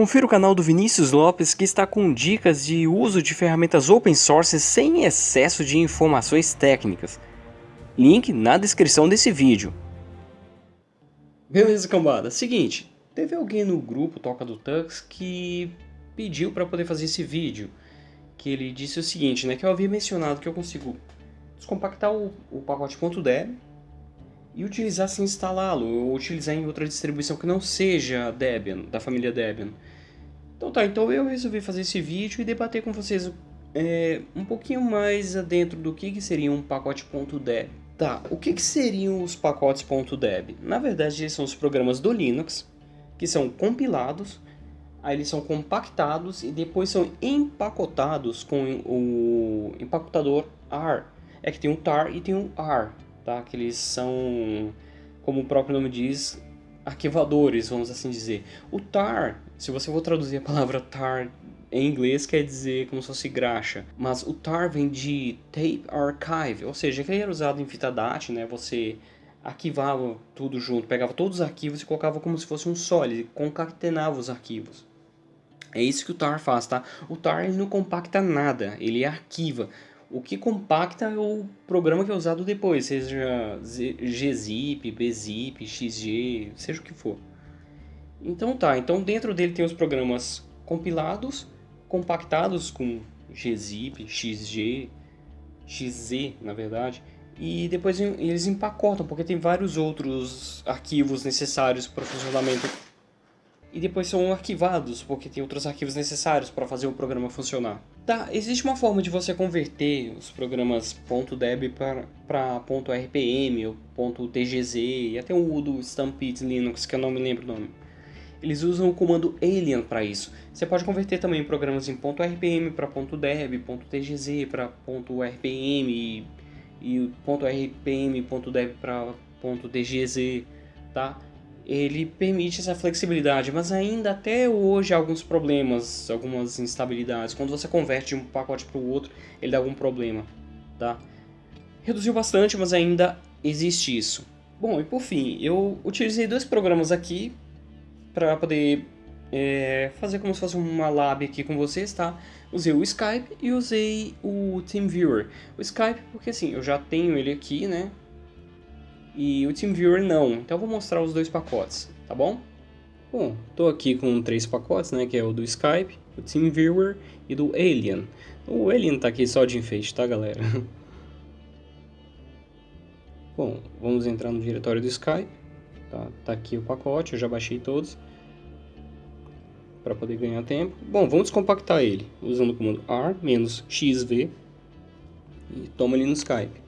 Confira o canal do Vinícius Lopes que está com dicas de uso de ferramentas open source sem excesso de informações técnicas. Link na descrição desse vídeo. Beleza, cambada. Seguinte, teve alguém no grupo Toca do Tux que pediu para poder fazer esse vídeo. Que ele disse o seguinte, né? Que eu havia mencionado que eu consigo descompactar o, o pacote .deb e utilizar sem instalá-lo, ou utilizar em outra distribuição que não seja Debian, da família Debian. Então tá, então eu resolvi fazer esse vídeo e debater com vocês é, um pouquinho mais dentro do que, que seria um pacote .deb. Tá, o que, que seriam os pacotes .deb? Na verdade, eles são os programas do Linux, que são compilados, aí eles são compactados e depois são empacotados com o empacotador AR. É que tem um tar e tem um AR, tá? Que eles são, como o próprio nome diz, arquivadores, vamos assim dizer. O tar, se você for traduzir a palavra tar em inglês quer dizer como se fosse graxa, mas o tar vem de tape archive, ou seja, que era usado em fita DAT, né? Você arquivava tudo junto, pegava todos os arquivos e colocava como se fosse um só, ele concatenava os arquivos. É isso que o tar faz, tá? O tar ele não compacta nada, ele arquiva. O que compacta é o programa que é usado depois, seja gzip, bzip, xg, seja o que for. Então tá, então dentro dele tem os programas compilados, compactados com gzip, xg, xz na verdade, e depois eles empacotam, porque tem vários outros arquivos necessários para o funcionamento e depois são arquivados, porque tem outros arquivos necessários para fazer o programa funcionar. Tá, existe uma forma de você converter os programas .deb para .rpm ou .tgz e até o do Stampede Linux, que eu não me lembro o nome. Eles usam o comando alien para isso. Você pode converter também programas em .rpm para .deb, .tgz para .rpm e, e .rpm, .deb para .tgz, tá? Ele permite essa flexibilidade, mas ainda até hoje há alguns problemas, algumas instabilidades. Quando você converte de um pacote para o outro, ele dá algum problema, tá? Reduziu bastante, mas ainda existe isso. Bom, e por fim, eu utilizei dois programas aqui para poder é, fazer como se fosse uma lab aqui com vocês, tá? Usei o Skype e usei o TeamViewer. O Skype porque assim, eu já tenho ele aqui, né? E o TeamViewer não. Então eu vou mostrar os dois pacotes, tá bom? Bom, estou aqui com três pacotes, né, que é o do Skype, o TeamViewer e do Alien. O Alien está aqui só de enfeite, tá galera? Bom, vamos entrar no diretório do Skype. Tá, tá aqui o pacote, eu já baixei todos. Para poder ganhar tempo. Bom, vamos descompactar ele usando o comando R-XV e toma ele no Skype.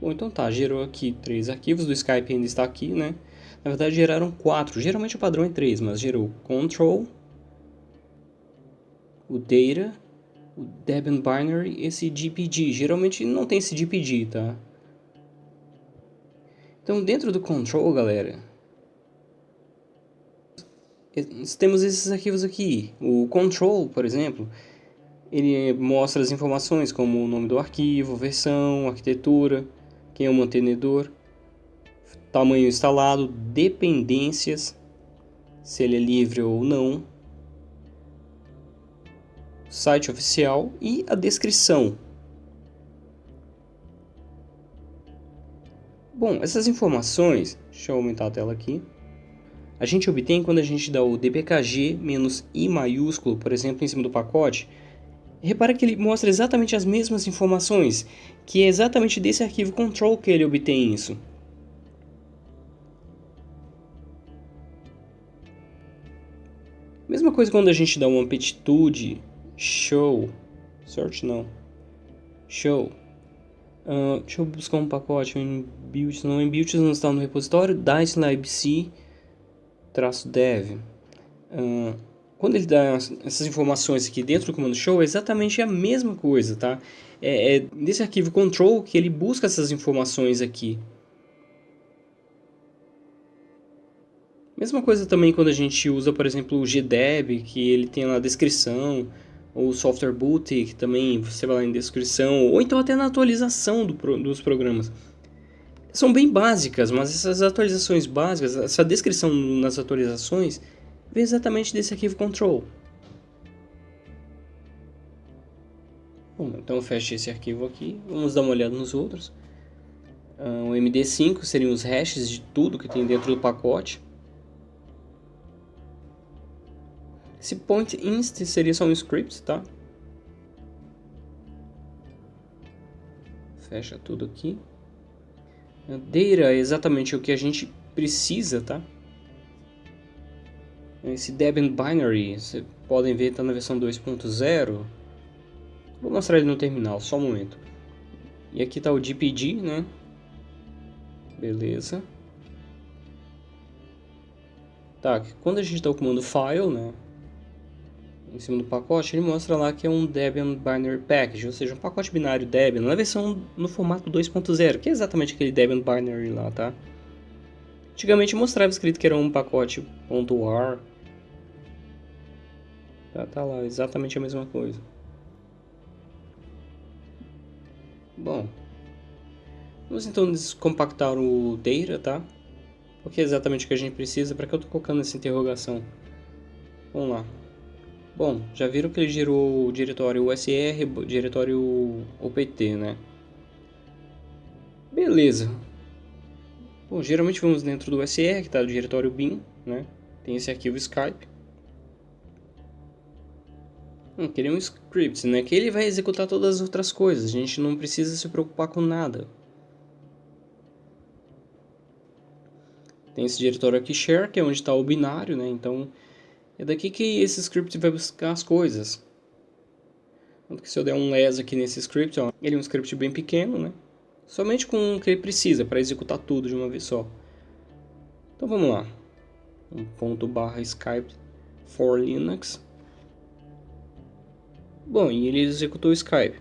Bom, então tá, gerou aqui três arquivos, do Skype ainda está aqui, né? Na verdade geraram quatro, geralmente o padrão é três, mas gerou control, o data, o Debian binary, esse GPG. Geralmente não tem esse GPG, tá? Então dentro do control, galera, temos esses arquivos aqui. O control, por exemplo, ele mostra as informações como o nome do arquivo, versão, arquitetura, quem é o mantenedor, tamanho instalado, dependências, se ele é livre ou não, site oficial e a descrição. Bom, essas informações, deixa eu aumentar a tela aqui, a gente obtém quando a gente dá o dpkg-i maiúsculo, por exemplo, em cima do pacote, Repara que ele mostra exatamente as mesmas informações, que é exatamente desse arquivo control que ele obtém isso. Mesma coisa quando a gente dá uma amplitude show, search não, show. Uh, deixa eu buscar um pacote em build, não em build não está no repositório, dice libc traço dev. Uh, quando ele dá essas informações aqui dentro do comando show, é exatamente a mesma coisa, tá? É, é nesse arquivo control que ele busca essas informações aqui. Mesma coisa também quando a gente usa, por exemplo, o gdeb, que ele tem na descrição, ou o software boot, que também você vai lá em descrição, ou então até na atualização do, dos programas. São bem básicas, mas essas atualizações básicas, essa descrição nas atualizações, vem exatamente desse arquivo control. Bom, então feche esse arquivo aqui, vamos dar uma olhada nos outros. Uh, o MD5 seriam os hashes de tudo que tem dentro do pacote. Esse point inst seria só um script, tá? Fecha tudo aqui. Data é exatamente o que a gente precisa, tá? Esse Debian Binary, vocês podem ver, está na versão 2.0. Vou mostrar ele no terminal, só um momento. E aqui está o DPG, né? Beleza. Tá, quando a gente dá o comando file, né? Em cima do pacote, ele mostra lá que é um Debian Binary Package, ou seja, um pacote binário Debian, na versão no formato 2.0, que é exatamente aquele Debian Binary lá, tá? Antigamente mostrava escrito que era um pacote .war. Tá, tá lá, exatamente a mesma coisa. Bom, vamos então descompactar o data, tá? Porque é exatamente o que a gente precisa, para que eu estou colocando essa interrogação? Vamos lá. Bom, já viram que ele gerou o diretório USR, diretório OPT, né? Beleza. Bom, geralmente vamos dentro do USR, que está no diretório bin, né? Tem esse arquivo Skype. Hum, queria um script, né? Que ele vai executar todas as outras coisas. A gente não precisa se preocupar com nada. Tem esse diretório aqui share, que é onde está o binário, né? Então, é daqui que esse script vai buscar as coisas. Tanto que se eu der um les aqui nesse script, ó, ele é um script bem pequeno, né? Somente com o que ele precisa para executar tudo de uma vez só. Então vamos lá. Um ponto barra Skype for Linux. Bom, e ele executou o Skype.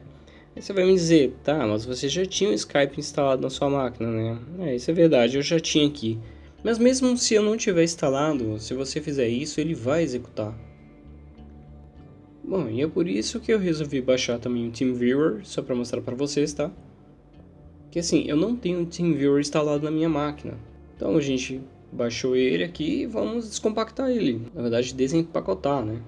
Aí você vai me dizer, tá, mas você já tinha o Skype instalado na sua máquina, né? É, isso é verdade, eu já tinha aqui. Mas mesmo se eu não tiver instalado, se você fizer isso, ele vai executar. Bom, e é por isso que eu resolvi baixar também o TeamViewer, só para mostrar para vocês, tá? Que assim, eu não tenho o TeamViewer instalado na minha máquina. Então a gente baixou ele aqui e vamos descompactar ele. Na verdade, desempacotar, né?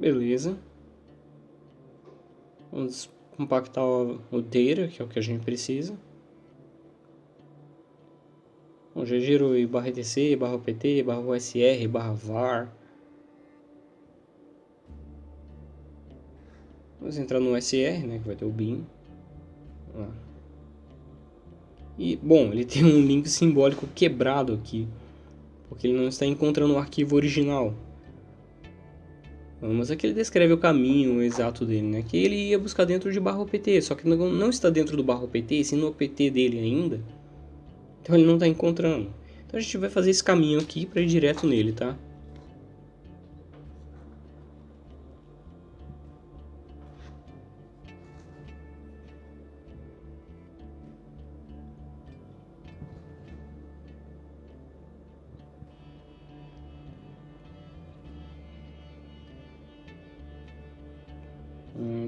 Beleza. Vamos compactar o data, que é o que a gente precisa. Bom, já giro barra etc, barra pt, barra usr, barra var. Vamos entrar no usr, né, que vai ter o bin. E, bom, ele tem um link simbólico quebrado aqui, porque ele não está encontrando o arquivo original. Mas aqui ele descreve o caminho exato dele, né? Que ele ia buscar dentro de barra OPT, só que não, está dentro do barra OPT, sim no OPT dele ainda. Então ele não está encontrando. Então a gente vai fazer esse caminho aqui para ir direto nele, tá?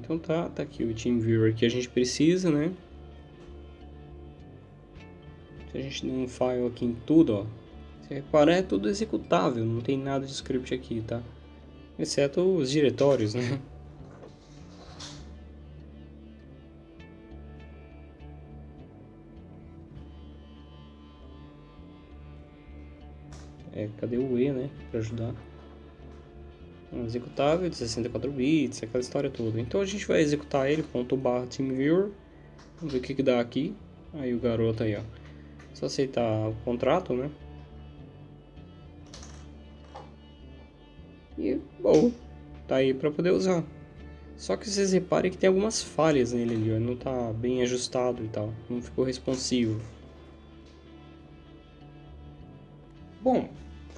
Então tá, tá aqui o TeamViewer que a gente precisa, né? Se a gente der um file aqui em tudo, ó. Se reparar, é tudo executável, não tem nada de script aqui, tá? Exceto os diretórios, né? É, cadê o E, né? Pra ajudar um executável de 64 bits, aquela história toda. Então a gente vai executar ele, ponto barra TeamViewer, vamos ver o que, que dá aqui. Aí o garoto aí, ó. Só aceitar o contrato, né? E, bom, tá aí para poder usar. Só que vocês reparem que tem algumas falhas nele ali, ó. Não tá bem ajustado e tal. Não ficou responsivo. Bom,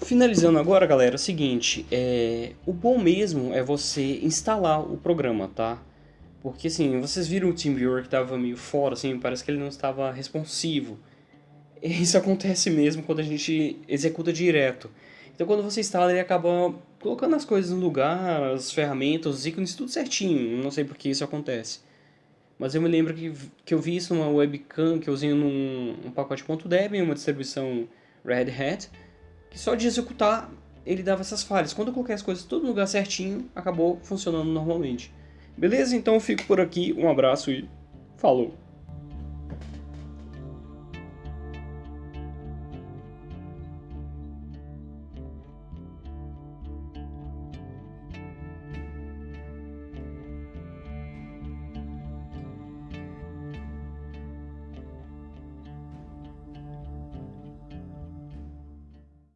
Finalizando agora, galera, é o seguinte, é... o bom mesmo é você instalar o programa, tá? Porque assim, vocês viram o TeamViewer que estava meio fora, assim, parece que ele não estava responsivo. Isso acontece mesmo quando a gente executa direto. Então quando você instala, ele acaba colocando as coisas no lugar, as ferramentas, os ícones, tudo certinho. Não sei por que isso acontece. Mas eu me lembro que, que eu vi isso numa webcam que eu usei num um pacote .debian, uma distribuição Red Hat, que só de executar ele dava essas falhas. Quando eu coloquei as coisas tudo no lugar certinho, acabou funcionando normalmente. Beleza? Então eu fico por aqui, um abraço e falou!